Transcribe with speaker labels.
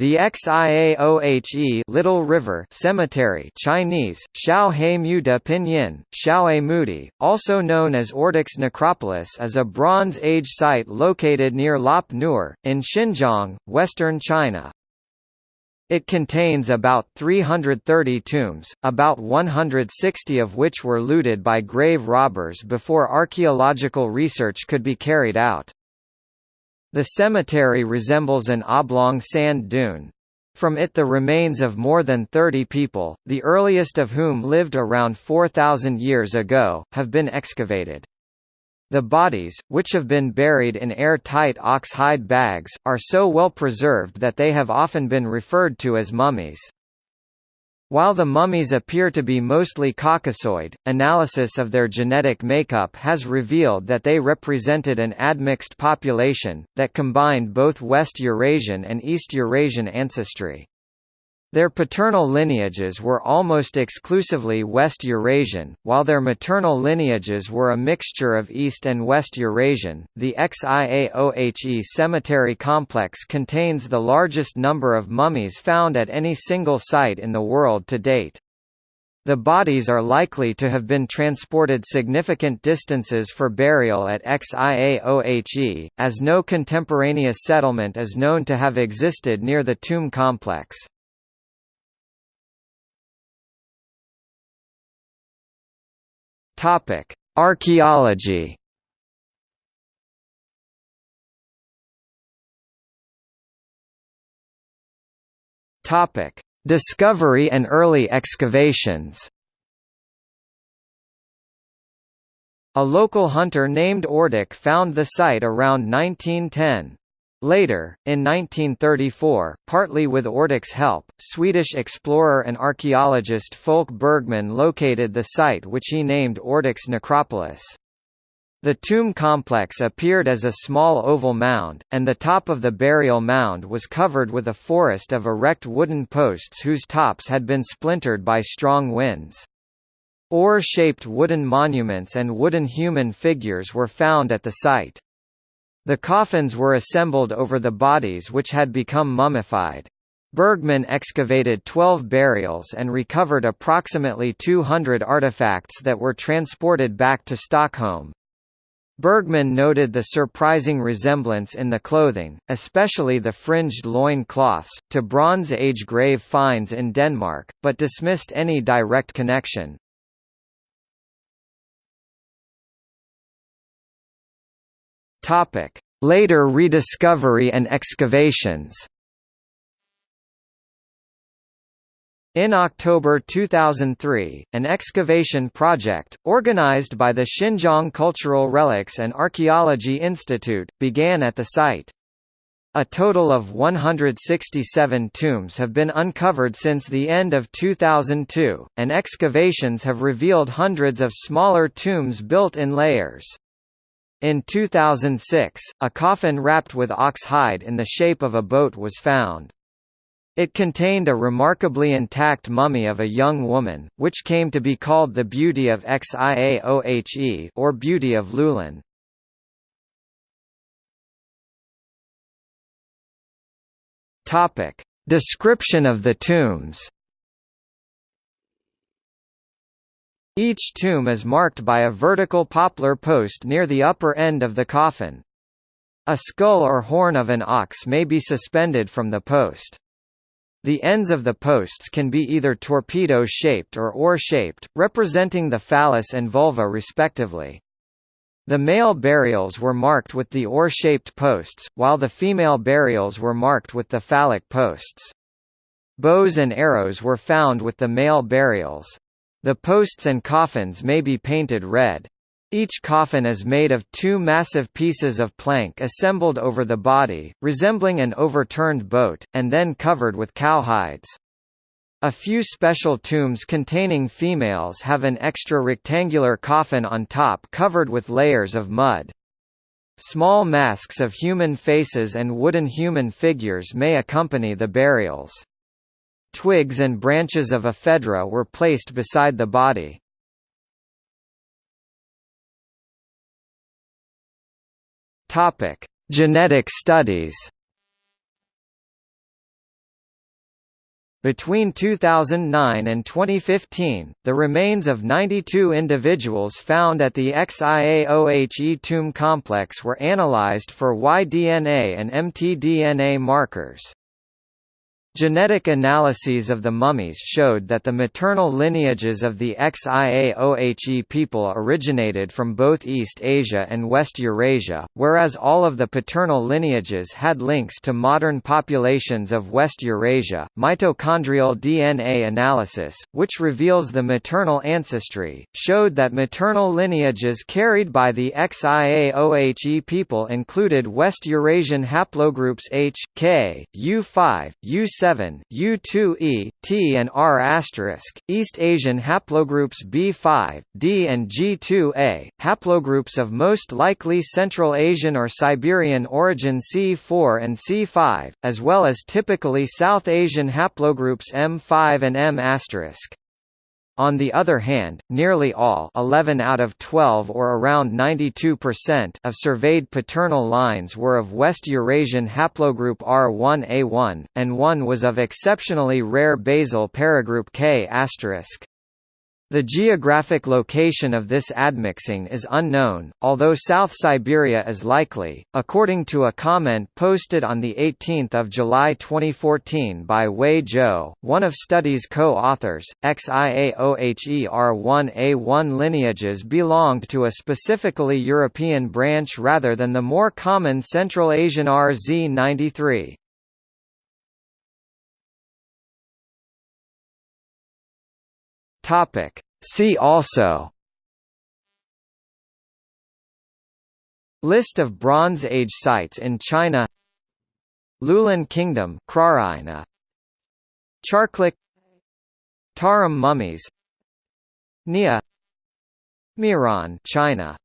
Speaker 1: The Xiaohe Little River Cemetery Chinese, Xiaohe Muda Pinyin, Xiaohe Mudi, also known as Ördek's Necropolis is a Bronze Age site located near Lop Nur, in Xinjiang, western China. It contains about 330 tombs, about 160 of which were looted by grave robbers before archaeological research could be carried out. The cemetery resembles an oblong sand dune. From it the remains of more than 30 people, the earliest of whom lived around 4,000 years ago, have been excavated. The bodies, which have been buried in air-tight ox-hide bags, are so well preserved that they have often been referred to as mummies. While the mummies appear to be mostly Caucasoid, analysis of their genetic makeup has revealed that they represented an admixed population, that combined both West Eurasian and East Eurasian ancestry. Their paternal lineages were almost exclusively West Eurasian, while their maternal lineages were a mixture of East and West Eurasian. The Xiaohe cemetery complex contains the largest number of mummies found at any single site in the world to date. The bodies are likely to have been transported significant distances for burial at Xiaohe, as no contemporaneous settlement is known to have existed near the tomb complex. Topic: Archaeology. Topic: Discovery and early excavations. A local hunter named Ördek found the site around 1910. Later, in 1934, partly with Ördek's help, Swedish explorer and archaeologist Folke Bergman located the site which he named Ördek's Necropolis. The tomb complex appeared as a small oval mound, and the top of the burial mound was covered with a forest of erect wooden posts whose tops had been splintered by strong winds. Oar-shaped wooden monuments and wooden human figures were found at the site. The coffins were assembled over the bodies which had become mummified. Bergman excavated 12 burials and recovered approximately 200 artifacts that were transported back to Stockholm. Bergman noted the surprising resemblance in the clothing, especially the fringed loin cloths, to Bronze Age grave finds in Denmark, but dismissed any direct connection. Topic: Later rediscovery and excavations. In October 2003, an excavation project, organized by the Xinjiang Cultural Relics and Archaeology Institute, began at the site. A total of 167 tombs have been uncovered since the end of 2002, and excavations have revealed hundreds of smaller tombs built in layers. In 2006, a coffin wrapped with ox hide in the shape of a boat was found. It contained a remarkably intact mummy of a young woman, which came to be called the Beauty of Xiaohe or Beauty of Loulan. Description of the tombs. Each tomb is marked by a vertical poplar post near the upper end of the coffin. A skull or horn of an ox may be suspended from the post. The ends of the posts can be either torpedo-shaped or oar-shaped, representing the phallus and vulva respectively. The male burials were marked with the oar-shaped posts, while the female burials were marked with the phallic posts. Bows and arrows were found with the male burials. The posts and coffins may be painted red. Each coffin is made of two massive pieces of plank assembled over the body, resembling an overturned boat, and then covered with cowhides. A few special tombs containing females have an extra rectangular coffin on top covered with layers of mud. Small masks of human faces and wooden human figures may accompany the burials. Twigs and branches of ephedra were placed beside the body. Topic: Genetic studies. Between 2009 and 2015, the remains of 92 individuals found at the XIAOHE tomb complex were analyzed for Y-DNA and mtDNA markers. Genetic analyses of the mummies showed that the maternal lineages of the Xiaohe people originated from both East Asia and West Eurasia, whereas all of the paternal lineages had links to modern populations of West Eurasia. Mitochondrial DNA analysis, which reveals the maternal ancestry, showed that maternal lineages carried by the Xiaohe people included West Eurasian haplogroups H, K, U5, U6 7 U2E, T and R East Asian haplogroups B5, D and G2A, haplogroups of most likely Central Asian or Siberian origin C4 and C5, as well as typically South Asian haplogroups M5 and M on the other hand, nearly all 11 out of 12 or around 92% of surveyed paternal lines were of West Eurasian haplogroup R1A1, and one was of exceptionally rare basal paragroup K*. The geographic location of this admixing is unknown, although South Siberia is likely, according to a comment posted on 18 July 2014 by Wei Zhou, one of study's co-authors. XIAOHER1A1 lineages belonged to a specifically European branch rather than the more common Central Asian RZ93. Topic. See also. List of Bronze Age sites in China. Loulan Kingdom Kroraina Charklik. Tarim mummies. Nia. Miran China